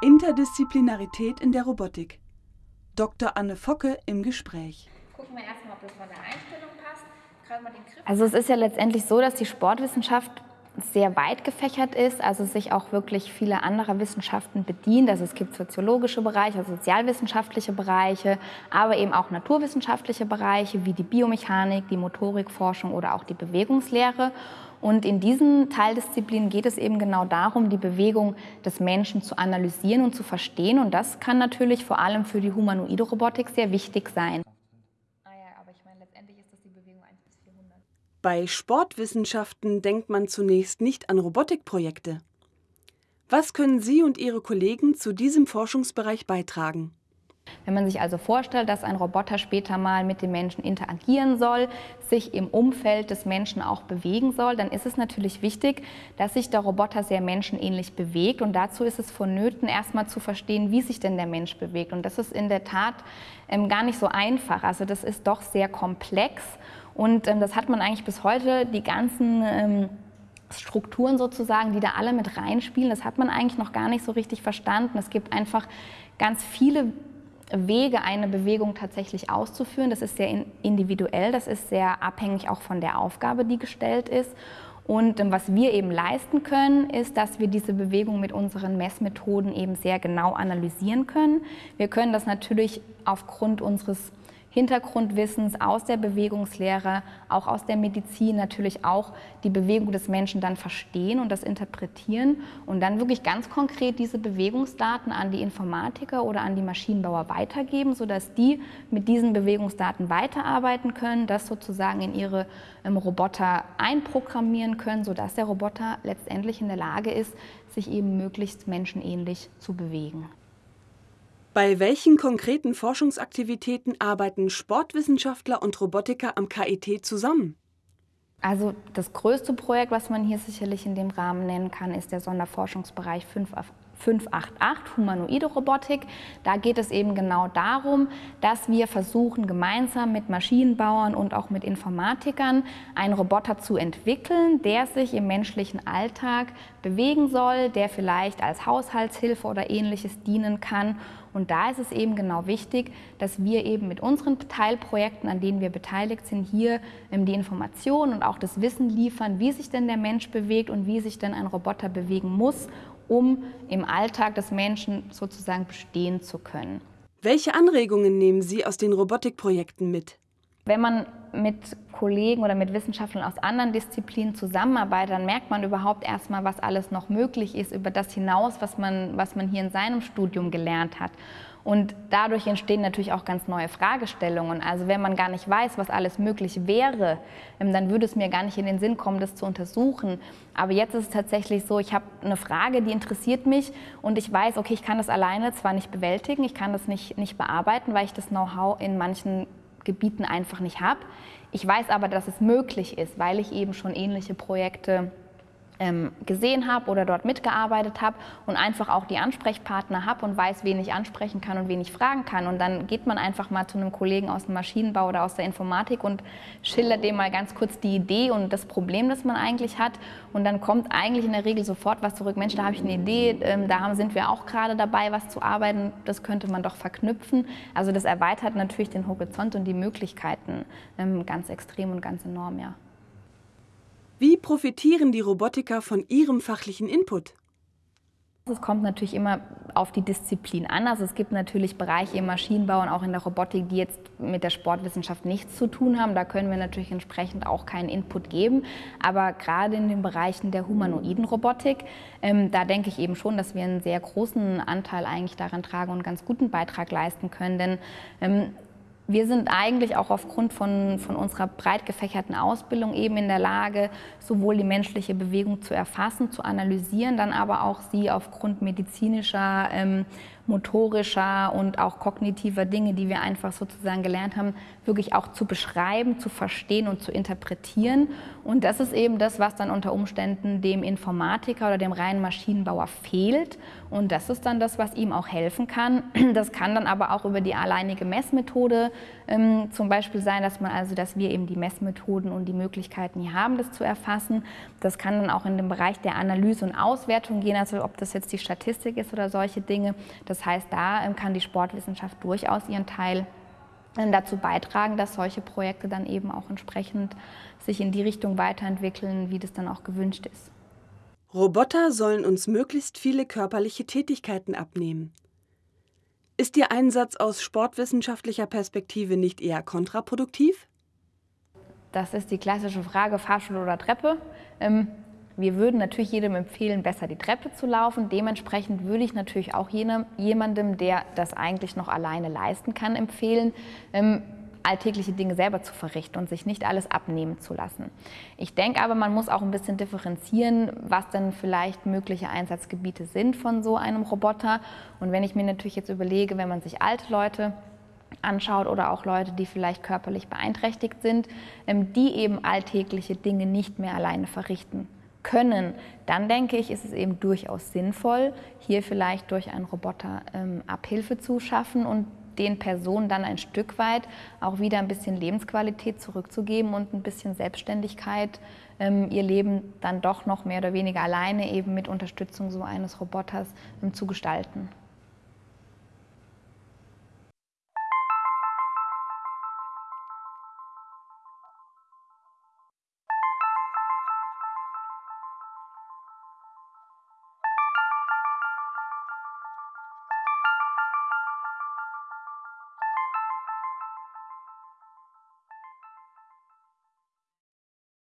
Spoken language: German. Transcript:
Interdisziplinarität in der Robotik. Dr. Anne Focke im Gespräch. Gucken wir erstmal, ob das von der Einstellung passt. Also es ist ja letztendlich so, dass die Sportwissenschaft sehr weit gefächert ist, also sich auch wirklich viele andere Wissenschaften bedient. Also es gibt soziologische Bereiche, sozialwissenschaftliche Bereiche, aber eben auch naturwissenschaftliche Bereiche wie die Biomechanik, die Motorikforschung oder auch die Bewegungslehre. Und in diesen Teildisziplinen geht es eben genau darum, die Bewegung des Menschen zu analysieren und zu verstehen. Und das kann natürlich vor allem für die humanoide Robotik sehr wichtig sein. Bei Sportwissenschaften denkt man zunächst nicht an Robotikprojekte. Was können Sie und Ihre Kollegen zu diesem Forschungsbereich beitragen? Wenn man sich also vorstellt, dass ein Roboter später mal mit dem Menschen interagieren soll, sich im Umfeld des Menschen auch bewegen soll, dann ist es natürlich wichtig, dass sich der Roboter sehr menschenähnlich bewegt. Und dazu ist es vonnöten, erstmal zu verstehen, wie sich denn der Mensch bewegt. Und das ist in der Tat ähm, gar nicht so einfach. Also das ist doch sehr komplex. Und ähm, das hat man eigentlich bis heute, die ganzen ähm, Strukturen sozusagen, die da alle mit reinspielen, das hat man eigentlich noch gar nicht so richtig verstanden. Es gibt einfach ganz viele Wege, eine Bewegung tatsächlich auszuführen. Das ist sehr individuell, das ist sehr abhängig auch von der Aufgabe, die gestellt ist. Und ähm, was wir eben leisten können, ist, dass wir diese Bewegung mit unseren Messmethoden eben sehr genau analysieren können. Wir können das natürlich aufgrund unseres Hintergrundwissens aus der Bewegungslehre, auch aus der Medizin natürlich auch die Bewegung des Menschen dann verstehen und das interpretieren und dann wirklich ganz konkret diese Bewegungsdaten an die Informatiker oder an die Maschinenbauer weitergeben, sodass die mit diesen Bewegungsdaten weiterarbeiten können, das sozusagen in ihre ähm, Roboter einprogrammieren können, sodass der Roboter letztendlich in der Lage ist, sich eben möglichst menschenähnlich zu bewegen. Bei welchen konkreten Forschungsaktivitäten arbeiten Sportwissenschaftler und Robotiker am KIT zusammen? Also das größte Projekt, was man hier sicherlich in dem Rahmen nennen kann, ist der Sonderforschungsbereich 5 588, humanoide Robotik. Da geht es eben genau darum, dass wir versuchen, gemeinsam mit Maschinenbauern und auch mit Informatikern einen Roboter zu entwickeln, der sich im menschlichen Alltag bewegen soll, der vielleicht als Haushaltshilfe oder ähnliches dienen kann. Und da ist es eben genau wichtig, dass wir eben mit unseren Teilprojekten, an denen wir beteiligt sind, hier ähm, die Informationen und auch das Wissen liefern, wie sich denn der Mensch bewegt und wie sich denn ein Roboter bewegen muss, um im Alltag des Menschen sozusagen bestehen zu können. Welche Anregungen nehmen Sie aus den Robotikprojekten mit? Wenn man mit Kollegen oder mit Wissenschaftlern aus anderen Disziplinen zusammenarbeitet, dann merkt man überhaupt erstmal, was alles noch möglich ist über das hinaus, was man, was man hier in seinem Studium gelernt hat. Und dadurch entstehen natürlich auch ganz neue Fragestellungen. Also wenn man gar nicht weiß, was alles möglich wäre, ähm, dann würde es mir gar nicht in den Sinn kommen, das zu untersuchen. Aber jetzt ist es tatsächlich so, ich habe eine Frage, die interessiert mich und ich weiß, okay, ich kann das alleine zwar nicht bewältigen, ich kann das nicht, nicht bearbeiten, weil ich das Know-how in manchen Gebieten einfach nicht habe. Ich weiß aber, dass es möglich ist, weil ich eben schon ähnliche Projekte gesehen habe oder dort mitgearbeitet habe und einfach auch die Ansprechpartner habe und weiß, wen ich ansprechen kann und wen ich fragen kann. Und dann geht man einfach mal zu einem Kollegen aus dem Maschinenbau oder aus der Informatik und schildert dem mal ganz kurz die Idee und das Problem, das man eigentlich hat. Und dann kommt eigentlich in der Regel sofort was zurück. Mensch, da habe ich eine Idee, ähm, da sind wir auch gerade dabei, was zu arbeiten. Das könnte man doch verknüpfen. Also das erweitert natürlich den Horizont und die Möglichkeiten ähm, ganz extrem und ganz enorm, ja. Profitieren die Robotiker von ihrem fachlichen Input? Es kommt natürlich immer auf die Disziplin an. Also es gibt natürlich Bereiche im Maschinenbau und auch in der Robotik, die jetzt mit der Sportwissenschaft nichts zu tun haben. Da können wir natürlich entsprechend auch keinen Input geben. Aber gerade in den Bereichen der humanoiden Robotik, ähm, da denke ich eben schon, dass wir einen sehr großen Anteil eigentlich daran tragen und einen ganz guten Beitrag leisten können. Denn ähm, wir sind eigentlich auch aufgrund von, von unserer breit gefächerten Ausbildung eben in der Lage, sowohl die menschliche Bewegung zu erfassen, zu analysieren, dann aber auch sie aufgrund medizinischer ähm, motorischer und auch kognitiver Dinge, die wir einfach sozusagen gelernt haben, wirklich auch zu beschreiben, zu verstehen und zu interpretieren. Und das ist eben das, was dann unter Umständen dem Informatiker oder dem reinen Maschinenbauer fehlt. Und das ist dann das, was ihm auch helfen kann. Das kann dann aber auch über die alleinige Messmethode ähm, zum Beispiel sein, dass man also, dass wir eben die Messmethoden und die Möglichkeiten hier haben, das zu erfassen. Das kann dann auch in den Bereich der Analyse und Auswertung gehen, also ob das jetzt die Statistik ist oder solche Dinge. Das heißt, da ähm, kann die Sportwissenschaft durchaus ihren Teil ähm, dazu beitragen, dass solche Projekte dann eben auch entsprechend sich in die Richtung weiterentwickeln, wie das dann auch gewünscht ist. Roboter sollen uns möglichst viele körperliche Tätigkeiten abnehmen. Ist Ihr Einsatz aus sportwissenschaftlicher Perspektive nicht eher kontraproduktiv? Das ist die klassische Frage, Fahrstuhl oder Treppe. Wir würden natürlich jedem empfehlen, besser die Treppe zu laufen. Dementsprechend würde ich natürlich auch jenem, jemandem, der das eigentlich noch alleine leisten kann, empfehlen, ähm, alltägliche Dinge selber zu verrichten und sich nicht alles abnehmen zu lassen. Ich denke aber, man muss auch ein bisschen differenzieren, was denn vielleicht mögliche Einsatzgebiete sind von so einem Roboter. Und wenn ich mir natürlich jetzt überlege, wenn man sich alte Leute anschaut oder auch Leute, die vielleicht körperlich beeinträchtigt sind, ähm, die eben alltägliche Dinge nicht mehr alleine verrichten können, dann denke ich, ist es eben durchaus sinnvoll, hier vielleicht durch einen Roboter ähm, Abhilfe zu schaffen und den Personen dann ein Stück weit auch wieder ein bisschen Lebensqualität zurückzugeben und ein bisschen Selbstständigkeit, ähm, ihr Leben dann doch noch mehr oder weniger alleine eben mit Unterstützung so eines Roboters ähm, zu gestalten.